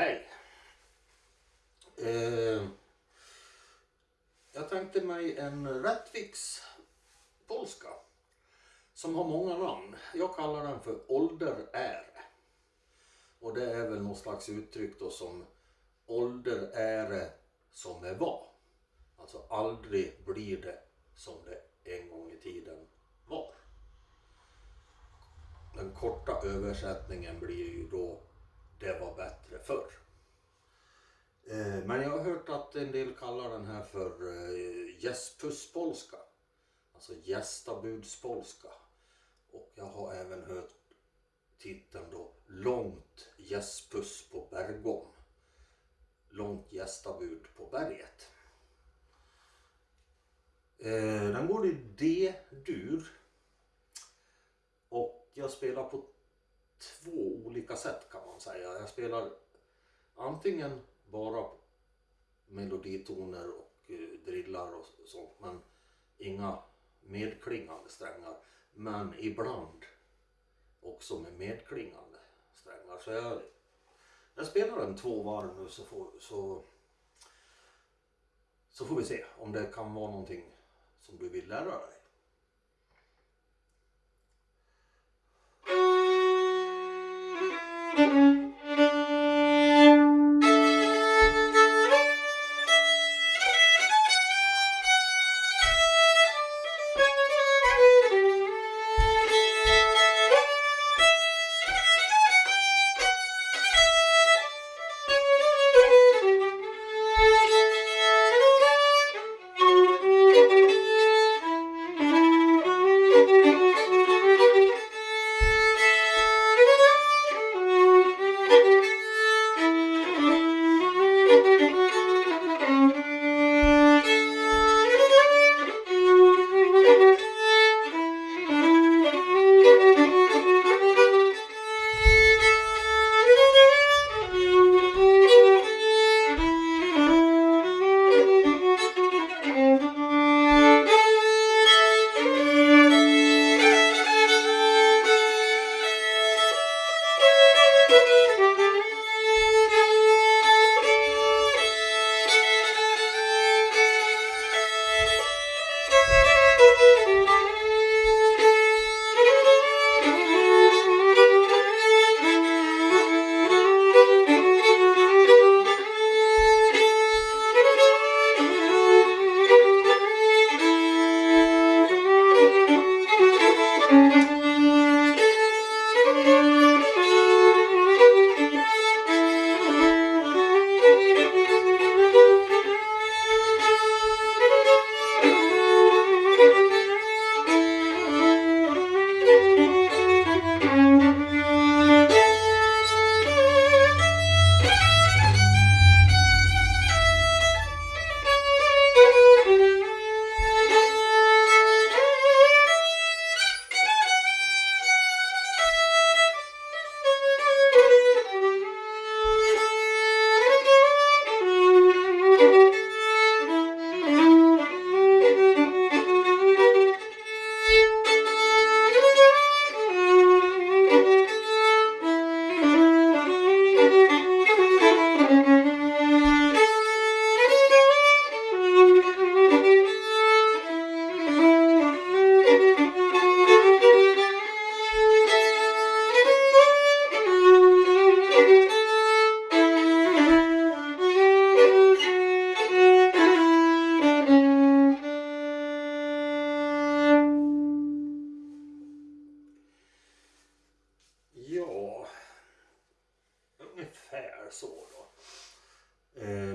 Hej! Eh, jag tänkte mig en Rättviks polska som har många namn. Jag kallar den för ålderäre. Och det är väl något slags uttryck då som ålderäre som det var. Alltså aldrig blir det som det en gång i tiden var. Den korta översättningen blir ju då det var bättre förr. Eh, men jag har hört att en del kallar den här för eh, gästpusspolska. Alltså gästabudspolska. Och jag har även hört titeln då Långt gästpuss på Bergom. Långt gästabud på berget. Eh, den går i D-dur. Och jag spelar på två olika sätt kan man säga. Jag spelar antingen bara meloditoner och eh, drillar och sånt men inga medklingande strängar. Men ibland också med medklingande strängar. Så jag, jag spelar en två varv nu så får, så, så får vi se om det kan vara någonting som du vill lära dig. Ja,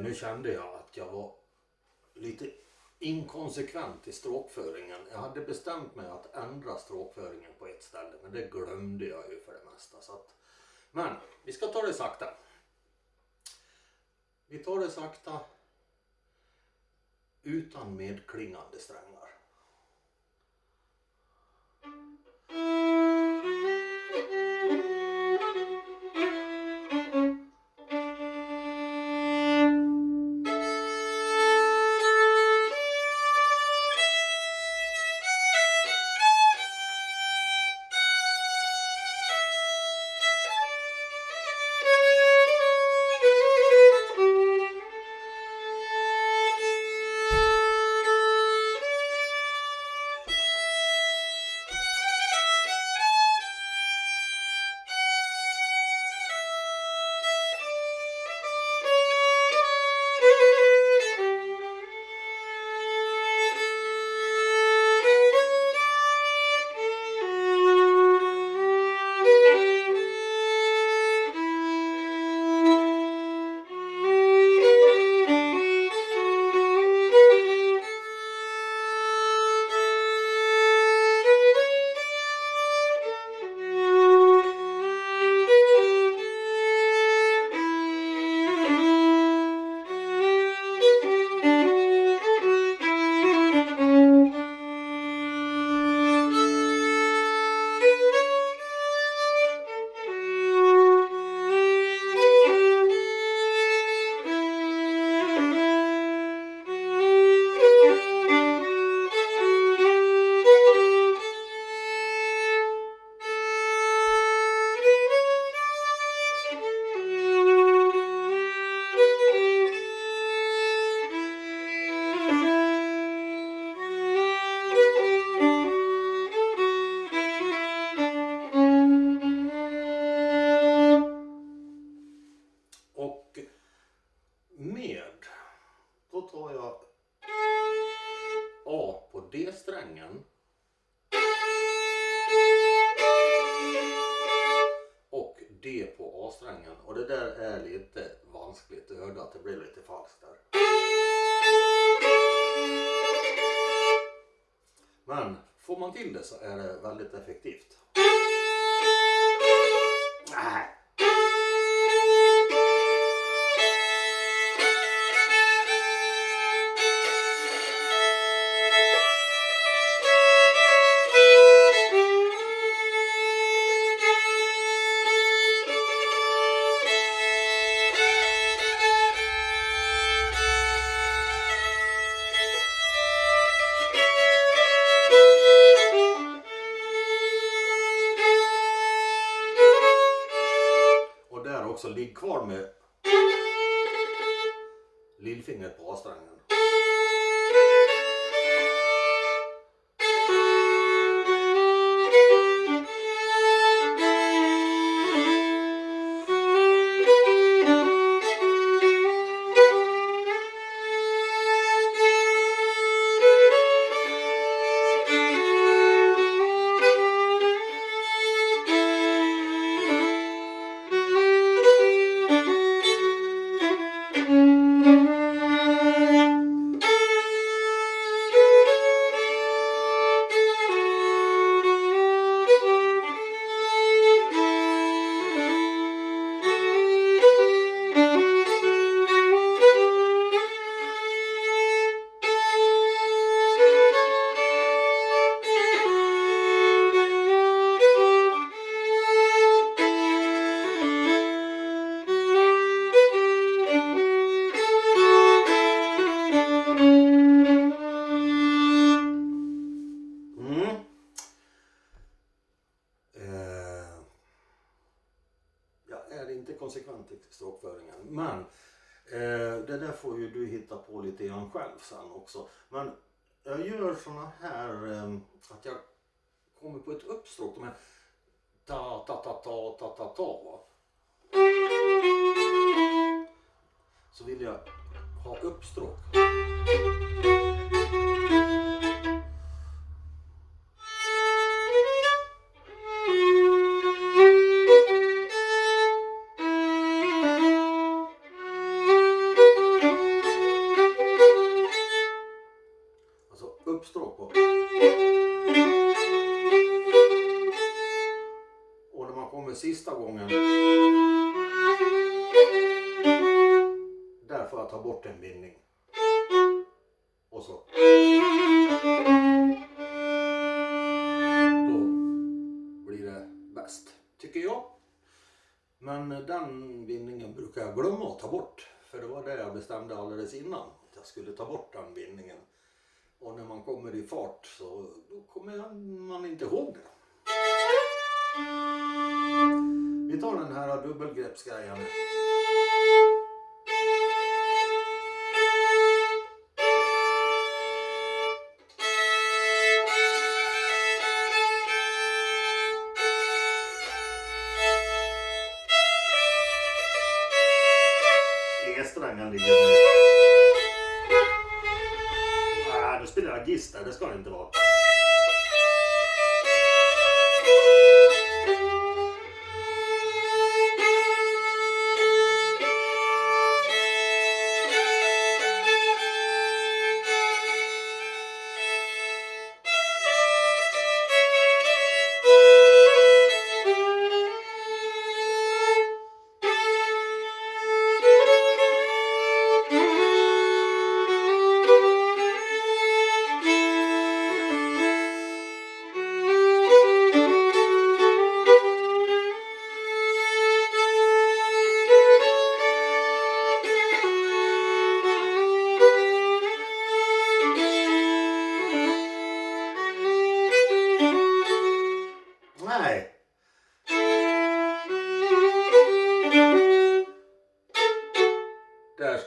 nu kände jag att jag var lite inkonsekvent i stråkföringen. Jag hade bestämt mig att ändra stråkföringen på ett ställe men det glömde jag ju för det mesta. Så att, men vi ska ta det sakta. Vi tar det sakta utan medklingande strängar. Man till det så är det väldigt effektivt. Också, ligg kvar med lillfingret på A-strängen. Också. Men jag gör såna här eh, att jag kommer på ett uppstråk. De här ta ta ta ta ta ta ta. va. Så vill jag ha uppstråk. Uppstråk på. Och när man kommer sista gången. Där får jag ta bort en bindning. Och så. Då blir det bäst, tycker jag. Men den bindningen brukar jag glömma att ta bort. För det var det jag bestämde alldeles innan. Att jag skulle ta bort den bindningen. Och när man kommer i fart så då kommer man inte ihåg det. Vi tar den här dubbelgreppsgrejen. E-strängen ligger nu. Där, det ska det inte vara.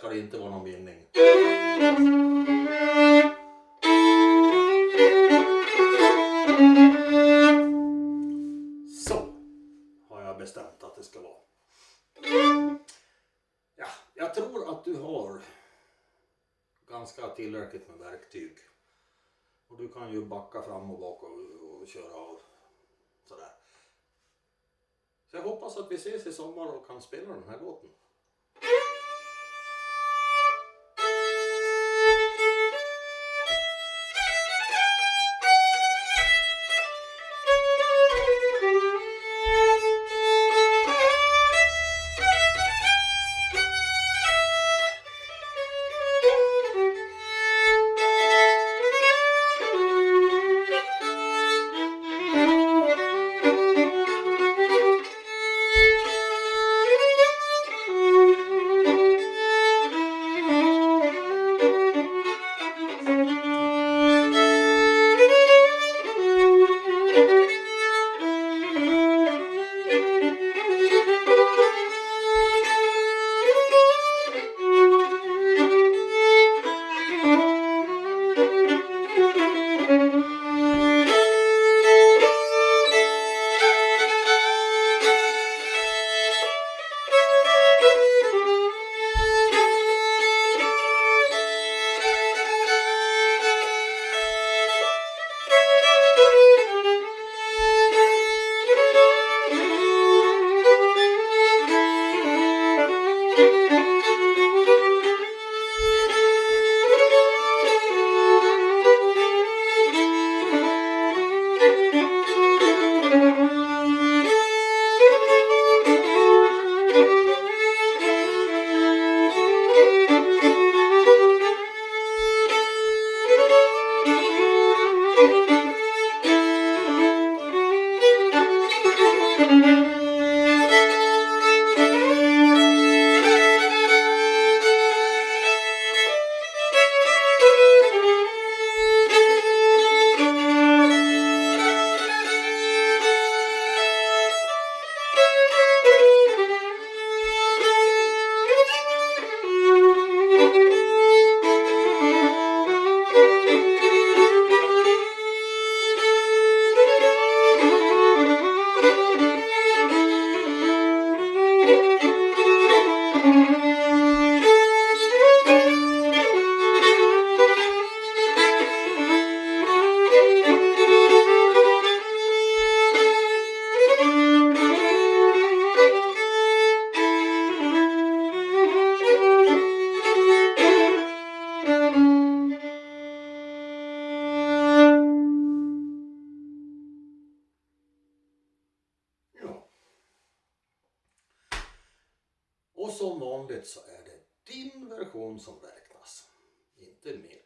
Ska det inte vara någon bindning. Så har jag bestämt att det ska vara. Ja, jag tror att du har ganska tillräckligt med verktyg. Och du kan ju backa fram och bak och, och köra av sådär. Så jag hoppas att vi ses i sommar och kan spela den här låten. Och som vanligt så är det din version som räknas, inte min.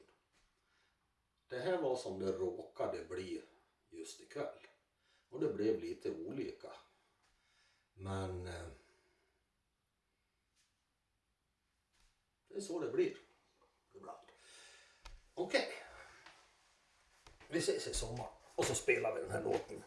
Det här var som det råkade bli just ikväll. Och det blev lite olika. Men eh, det är så det blir ibland. Okej. Vi ses i sommar och så spelar vi den här låten